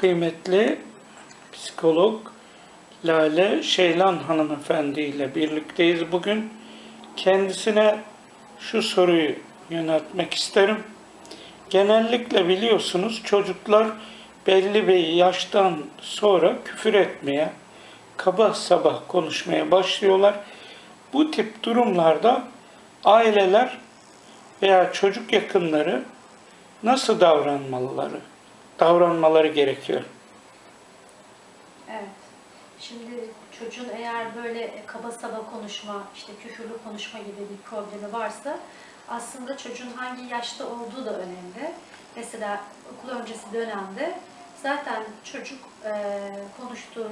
kıymetli psikolog Lale Şeylan hanımefendi ile birlikteyiz bugün. Kendisine şu soruyu yöneltmek isterim. Genellikle biliyorsunuz çocuklar belli bir yaştan sonra küfür etmeye, kaba sabah konuşmaya başlıyorlar. Bu tip durumlarda aileler veya çocuk yakınları nasıl davranmalıları, davranmaları gerekiyor? Evet. Şimdi çocuğun eğer böyle kaba saba konuşma, işte küfürlü konuşma gibi bir problemi varsa aslında çocuğun hangi yaşta olduğu da önemli. Mesela okul öncesi dönemde zaten çocuk e, konuştuğu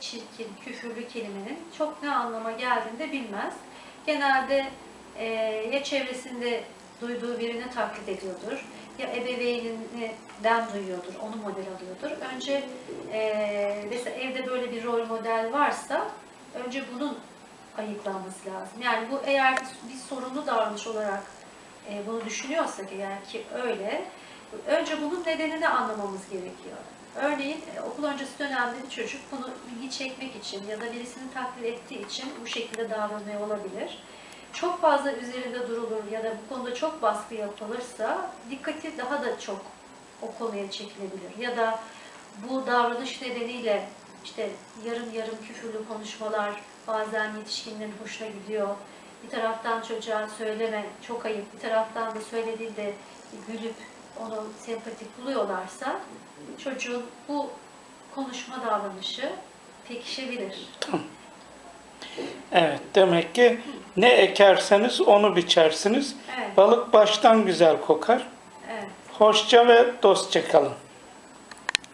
çirkin, küfürlü kelimenin çok ne anlama geldiğini de bilmez. Genelde e, ya çevresinde duyduğu birini taklit ediyordur ya ebeveyninden duyuyordur, onu model alıyordur. Önce e, mesela evde böyle bir rol model varsa önce bunun ayıklanması lazım. Yani bu eğer bir sorunlu davranış olarak e, bunu düşünüyorsak eğer ki öyle, önce bunun nedenini anlamamız gerekiyor. Örneğin e, okul öncesi dönemde bir çocuk bunu ilgi çekmek için ya da birisini taklit ettiği için bu şekilde davranıyor olabilir. Çok fazla üzerinde durulur ya da bu konuda çok baskı yapılırsa dikkati daha da çok o konuya çekilebilir. Ya da bu davranış nedeniyle işte yarım yarım küfürlü konuşmalar bazen yetişkinin hoşuna gidiyor. Bir taraftan çocuğa söyleme çok ayıp, bir taraftan da söylediğinde gülüp onu sempatik buluyorlarsa çocuğun bu konuşma davranışı pekişebilir. Evet, demek ki ne ekerseniz onu biçersiniz. Evet, Balık baştan güzel kokar. evet. Hoşça ve dostça kalın.